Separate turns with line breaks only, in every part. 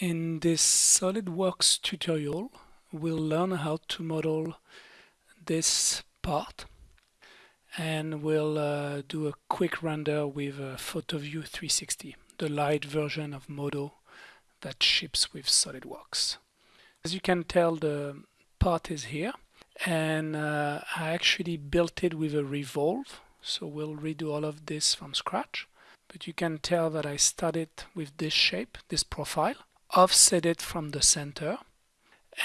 In this SolidWorks tutorial, we'll learn how to model this part and we'll uh, do a quick render with a PhotoView 360, the light version of Modo that ships with SolidWorks. As you can tell, the part is here and uh, I actually built it with a revolve, so we'll redo all of this from scratch. But you can tell that I started with this shape, this profile, offset it from the center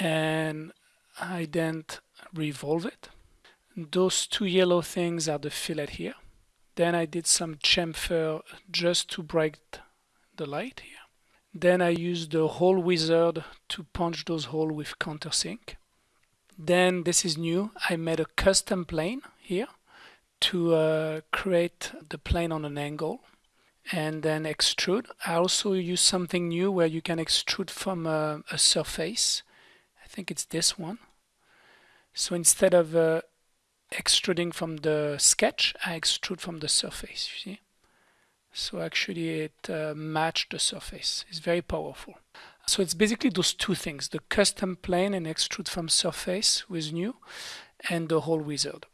and I then revolve it. Those two yellow things are the fillet here. Then I did some chamfer just to break the light here. Then I used the hole wizard to punch those holes with countersink. Then this is new. I made a custom plane here to uh, create the plane on an angle and then extrude. I also use something new where you can extrude from a, a surface. I think it's this one. So instead of uh, extruding from the sketch, I extrude from the surface, you see? So actually it uh, matched the surface. It's very powerful. So it's basically those two things, the custom plane and extrude from surface with new and the hole wizard.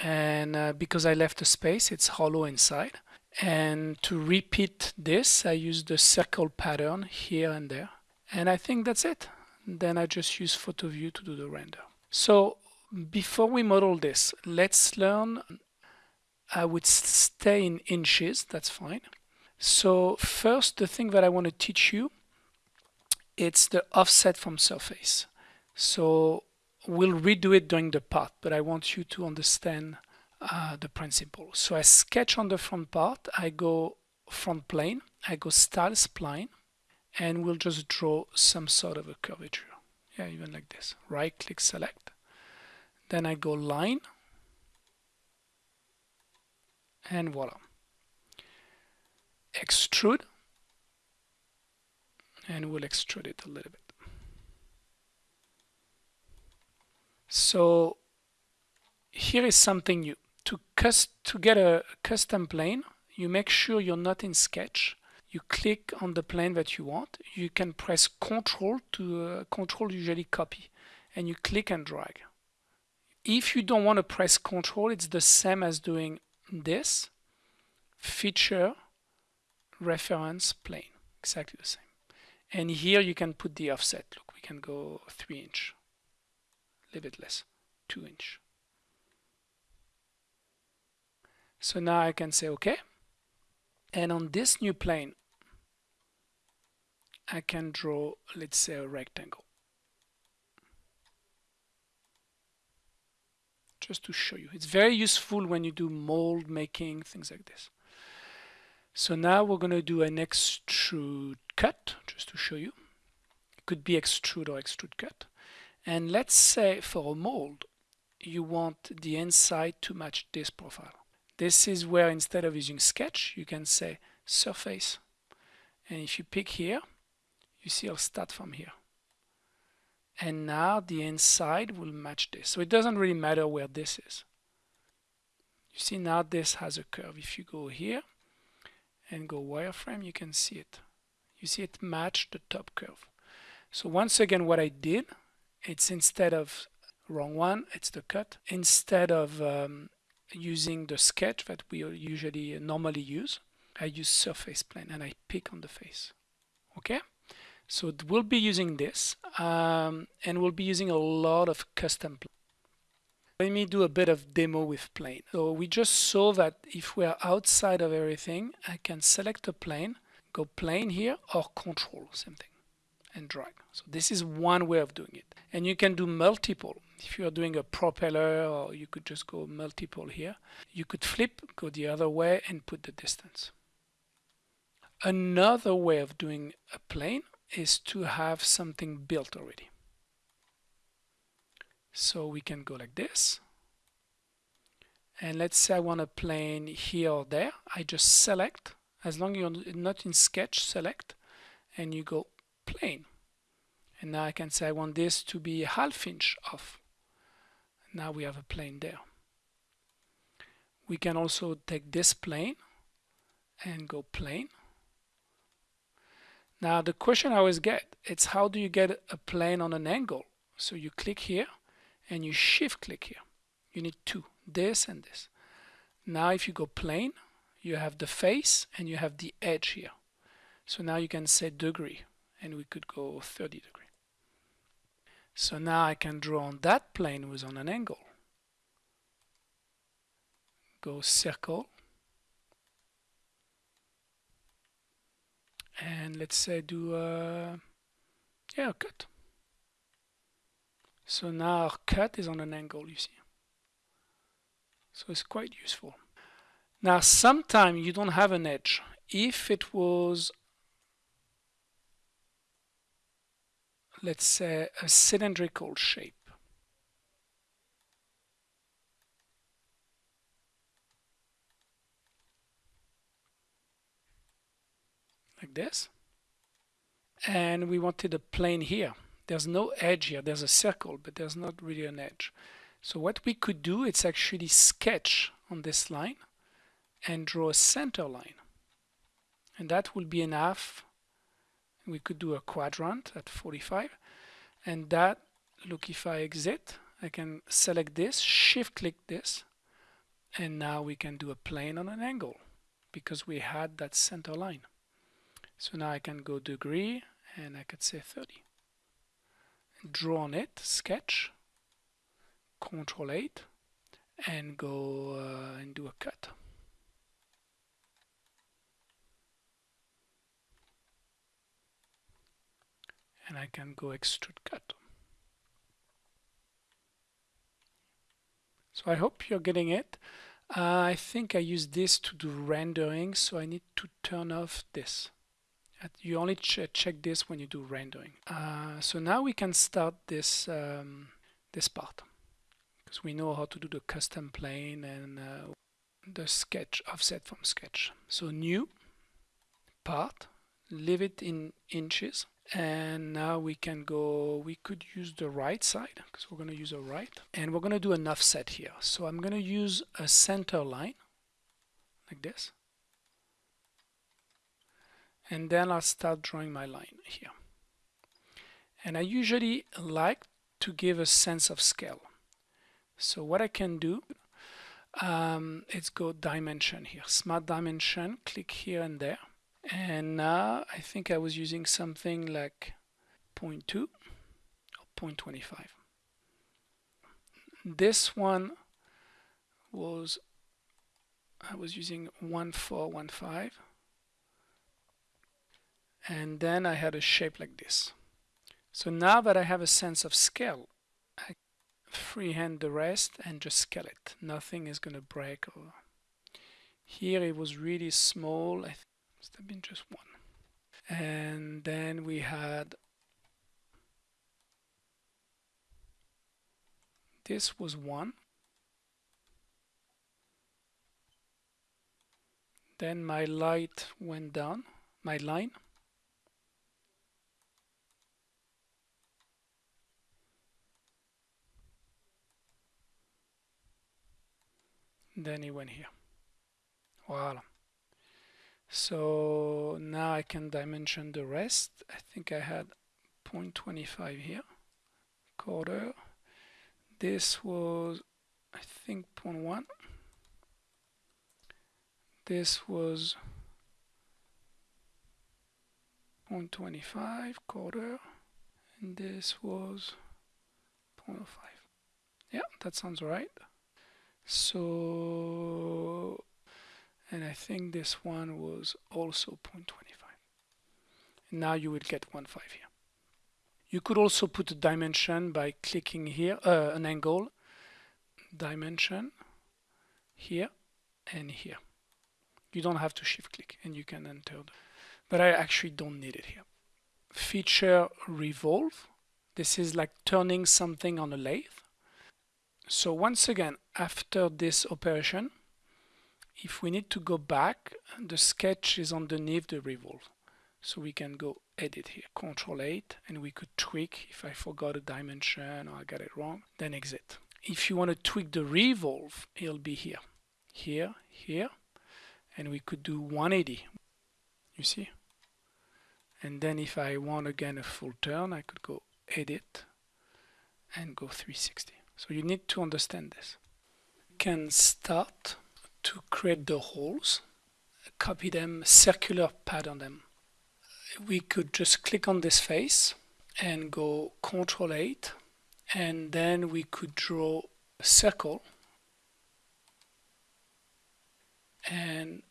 And uh, because I left a space, it's hollow inside. And to repeat this, I use the circle pattern here and there. And I think that's it. Then I just use PhotoView to do the render. So before we model this, let's learn. I would stay in inches, that's fine. So first, the thing that I want to teach you, it's the offset from surface. So we'll redo it during the part, but I want you to understand uh, the principle. So I sketch on the front part, I go front plane, I go style spline, and we'll just draw some sort of a curvature. Yeah, even like this. Right click select. Then I go line, and voila. Extrude, and we'll extrude it a little bit. So here is something new to, to get a custom plane, you make sure you're not in Sketch. You click on the plane that you want. You can press Control to uh, Control usually copy, and you click and drag. If you don't want to press Control, it's the same as doing this. Feature, reference, plane, exactly the same. And here you can put the offset. Look, we can go three inch, a little bit less, two inch. So now I can say OK. And on this new plane, I can draw, let's say, a rectangle. Just to show you. It's very useful when you do mold making, things like this. So now we're going to do an extrude cut, just to show you. It could be extrude or extrude cut. And let's say for a mold, you want the inside to match this profile. This is where instead of using sketch, you can say surface. And if you pick here, you see I'll start from here. And now the inside will match this. So it doesn't really matter where this is. You see now this has a curve. If you go here and go wireframe, you can see it. You see it match the top curve. So once again, what I did, it's instead of wrong one, it's the cut. Instead of um, using the sketch that we usually normally use. I use surface plane and I pick on the face. Okay, so we'll be using this um, and we'll be using a lot of custom plane. Let me do a bit of demo with plane. So we just saw that if we are outside of everything, I can select a plane, go plane here or control, same thing, and drag. So this is one way of doing it. And you can do multiple. If you are doing a propeller or you could just go multiple here you could flip go the other way and put the distance. Another way of doing a plane is to have something built already. So we can go like this. And let's say I want a plane here or there. I just select as long as you're not in sketch select and you go plane and now I can say I want this to be a half inch off now we have a plane there. We can also take this plane and go plane. Now the question I always get, it's how do you get a plane on an angle? So you click here and you shift click here. You need two, this and this. Now if you go plane, you have the face and you have the edge here. So now you can say degree and we could go 30 degree. So now I can draw on that plane with on an angle. Go circle. And let's say do a, yeah, a cut. So now our cut is on an angle, you see. So it's quite useful. Now, sometimes you don't have an edge. If it was, let's say, a cylindrical shape, like this, and we wanted a plane here. There's no edge here. There's a circle, but there's not really an edge. So what we could do, it's actually sketch on this line and draw a center line. And that will be enough. We could do a quadrant at 45. And that, look, if I exit, I can select this, shift click this, and now we can do a plane on an angle because we had that center line. So now I can go degree and I could say 30. Draw on it, sketch, Control 8, and go uh, and do a cut. And I can go extrude cut. So I hope you're getting it. Uh, I think I use this to do rendering, so I need to turn off this. You only ch check this when you do rendering. Uh, so now we can start this um, this part because we know how to do the custom plane and uh, the sketch offset from sketch. So new part, leave it in inches and now we can go we could use the right side because we're going to use a right. And we're going to do an offset here. So I'm going to use a center line like this. And then I'll start drawing my line here. And I usually like to give a sense of scale. So what I can do um, let's go dimension here. Smart dimension click here and there and now I think I was using something like 0.2 or 0.25 this one was I was using 1415 and then I had a shape like this. So now that I have a sense of scale I freehand the rest and just scale it. Nothing is gonna break or here it was really small must have been just one. And then we had this was one. Then my light went down, my line. Then he went here. Voila. So now I can dimension the rest. I think I had 0.25 here, quarter. This was, I think, 0.1. This was 0.25 quarter, and this was 0.05. Yeah, that sounds right. So and I think this one was also 0.25 now you will get 1.5 here. You could also put a dimension by clicking here uh, an angle dimension here and here. You don't have to shift click and you can enter the, but I actually don't need it here. Feature revolve. This is like turning something on a lathe. So once again after this operation if we need to go back, the sketch is underneath the revolve. So we can go edit here, control 8, and we could tweak if I forgot a dimension or I got it wrong, then exit. If you want to tweak the revolve, it'll be here, here, here, and we could do 180, you see? and then if I want again a full turn I could go edit and go 360 so you need to understand this can start to create the holes copy them circular pattern them. We could just click on this face and go control 8 and then we could draw a circle. And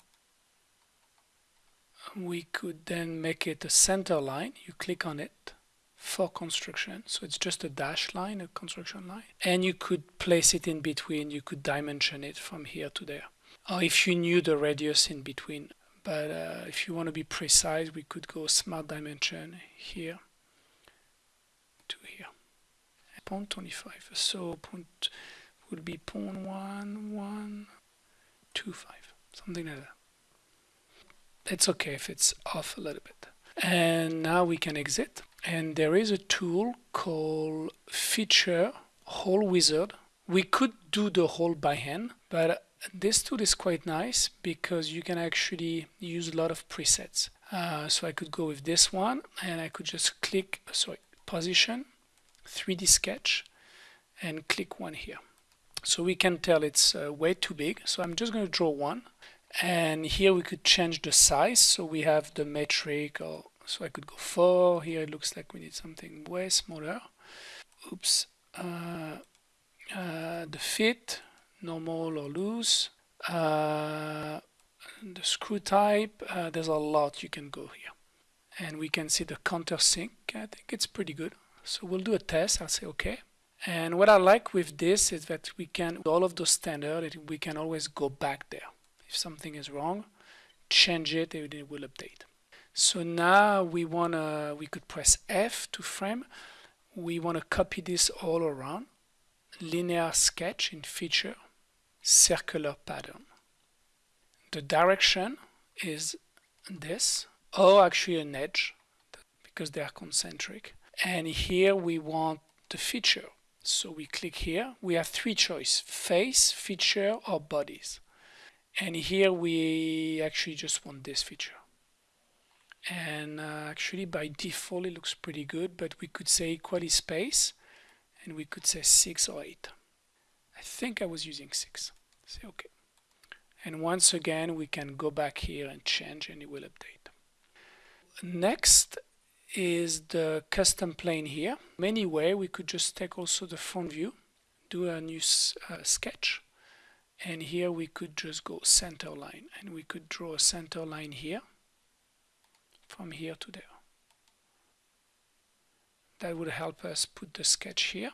we could then make it a center line. You click on it for construction. So it's just a dash line a construction line. And you could place it in between. You could dimension it from here to there or if you knew the radius in between but uh, if you want to be precise we could go smart dimension here to here. Point 25 so point would be point one one two five something like that. It's okay if it's off a little bit. And now we can exit and there is a tool called feature hole wizard. We could do the hole by hand but this tool is quite nice because you can actually use a lot of presets. Uh, so I could go with this one and I could just click sorry position 3d sketch and click one here. So we can tell it's uh, way too big. So I'm just going to draw one. And here we could change the size. So we have the metric or so I could go 4 here it looks like we need something way smaller. Oops. Uh, uh, the fit normal or loose uh, the screw type uh, there's a lot you can go here. And we can see the countersink I think it's pretty good. So we'll do a test. I'll say okay. And what I like with this is that we can all of those standard we can always go back there. If something is wrong change it and it will update. So now we want to we could press F to frame. We want to copy this all around. Linear sketch in feature circular pattern. The direction is this. Or actually an edge because they are concentric. And here we want the feature. So we click here. We have three choice face feature or bodies. And here we actually just want this feature. And uh, actually by default it looks pretty good but we could say equally space and we could say 6 or 8 I think I was using 6 say okay. And once again we can go back here and change and it will update next is the custom plane here. Many way we could just take also the front view do a new uh, sketch and here we could just go center line and we could draw a center line here from here to there. That would help us put the sketch here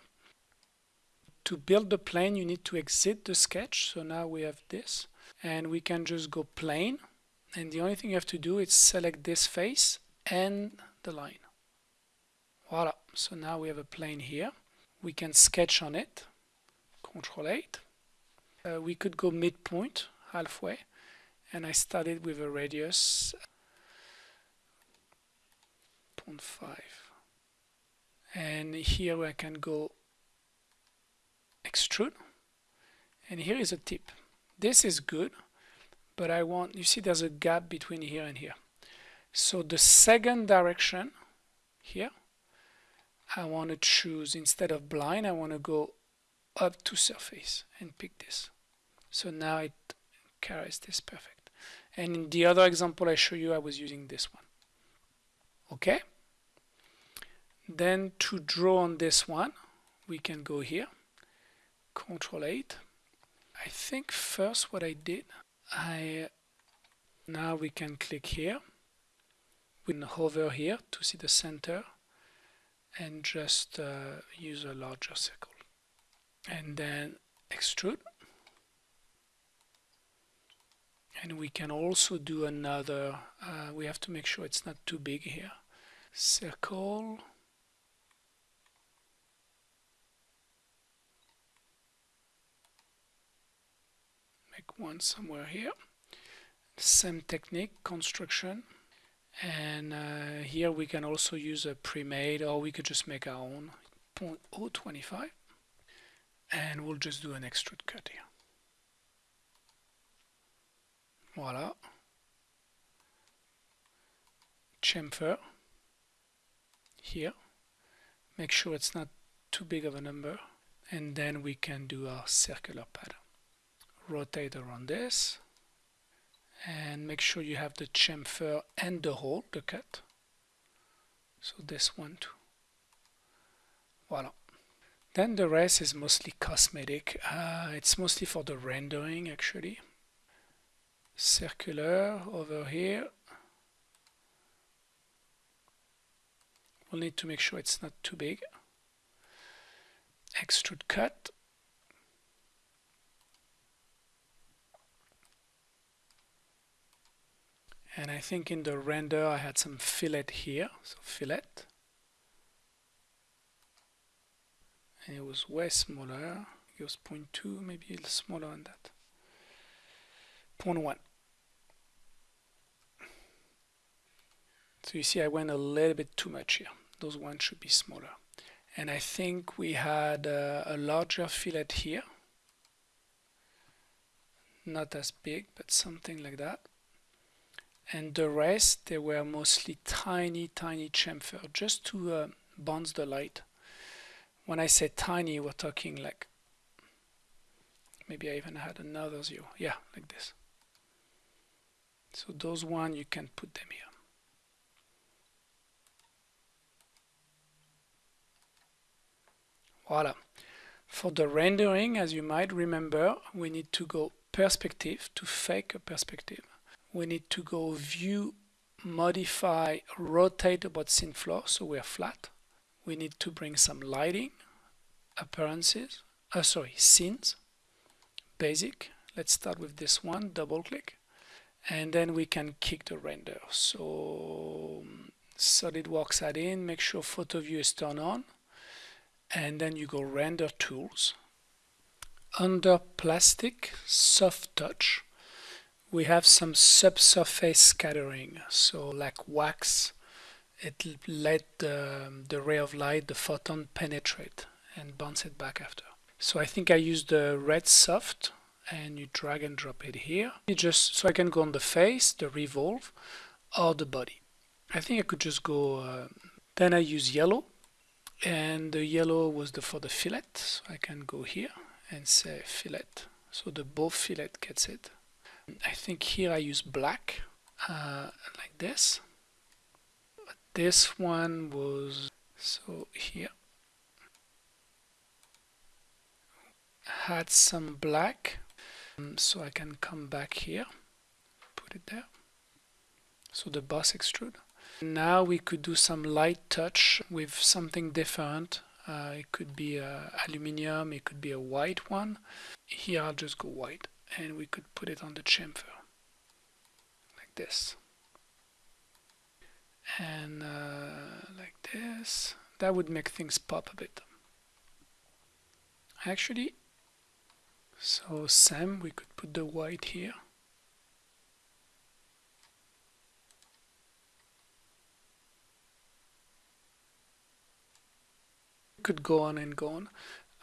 to build the plane you need to exit the sketch. So now we have this and we can just go plane. And the only thing you have to do is select this face and the line. Voila. So now we have a plane here. We can sketch on it. Control 8 uh, we could go midpoint halfway. And I started with a radius 0.5 and here I can go extrude. And here is a tip. This is good but I want you see there's a gap between here and here. So the second direction here I want to choose instead of blind I want to go up to surface and pick this. So now it carries this perfect. And in the other example I show you I was using this one. Okay? Then to draw on this one we can go here control 8 I think first what I did I now we can click here. We can hover here to see the center and just uh, use a larger circle. And then extrude. And we can also do another uh, we have to make sure it's not too big here. Circle make one somewhere here. Same technique construction. And uh, here we can also use a pre-made or we could just make our own. 0.025 and we'll just do an extrude cut here. Voila. Chamfer. here. Make sure it's not too big of a number. And then we can do our circular pattern rotate around this. And make sure you have the chamfer and the hole the cut. So this one too. Voila. Then the rest is mostly cosmetic. Uh, it's mostly for the rendering actually. Circular over here. We'll need to make sure it's not too big. Extrude cut and I think in the render I had some fillet here so fillet. And it was way smaller. It was 0.2 maybe a little smaller than that. 0.1 so you see I went a little bit too much here. Those ones should be smaller. And I think we had uh, a larger fillet here. Not as big but something like that and the rest they were mostly tiny tiny chamfer just to uh, bounce the light. When I say tiny we're talking like maybe I even had another zero. Yeah like this. So those one you can put them here. Voila. For the rendering as you might remember we need to go perspective to fake a perspective we need to go view modify rotate about scene floor so we're flat. We need to bring some lighting appearances uh, sorry scenes basic. Let's start with this one double click and then we can kick the render. So SolidWorks add-in make sure photo view is turned on and then you go render tools. Under plastic soft touch we have some subsurface scattering so like wax it let the, the ray of light the photon penetrate and bounce it back after. So I think I use the red soft and you drag and drop it here. You just so I can go on the face the revolve or the body. I think I could just go uh, then I use yellow and the yellow was the for the fillet. So I can go here and say fillet. So the bow fillet gets it I think here I use black uh, like this. This one was so here. Had some black um, so I can come back here put it there. So the boss extrude. Now we could do some light touch with something different. Uh, it could be a aluminium it could be a white one. Here I'll just go white and we could put it on the chamfer like this. And uh, like this. That would make things pop a bit. Actually so Sam we could put the white here. Could go on and go on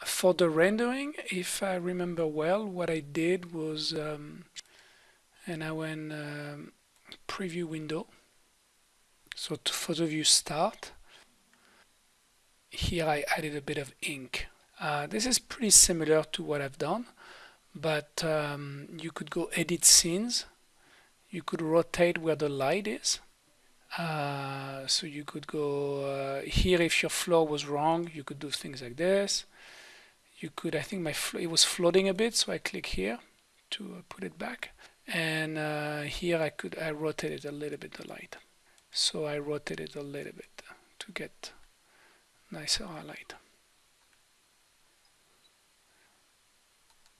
for the rendering if I remember well what I did was um, and I went um, preview window. So to photo view start here I added a bit of ink. Uh, this is pretty similar to what I've done but um, you could go edit scenes. You could rotate where the light is. Uh, so you could go uh, here if your floor was wrong you could do things like this you could I think my it was floating a bit so I click here to uh, put it back. And uh, here I could I rotated a little bit the light. So I rotated a little bit to get nicer highlight.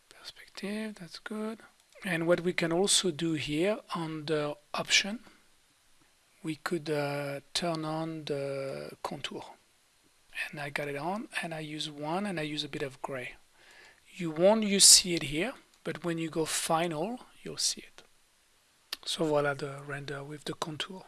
Perspective that's good. And what we can also do here on the option we could uh, turn on the contour and I got it on and I use one and I use a bit of gray. You won't you see it here but when you go final you'll see it. So voila the render with the contour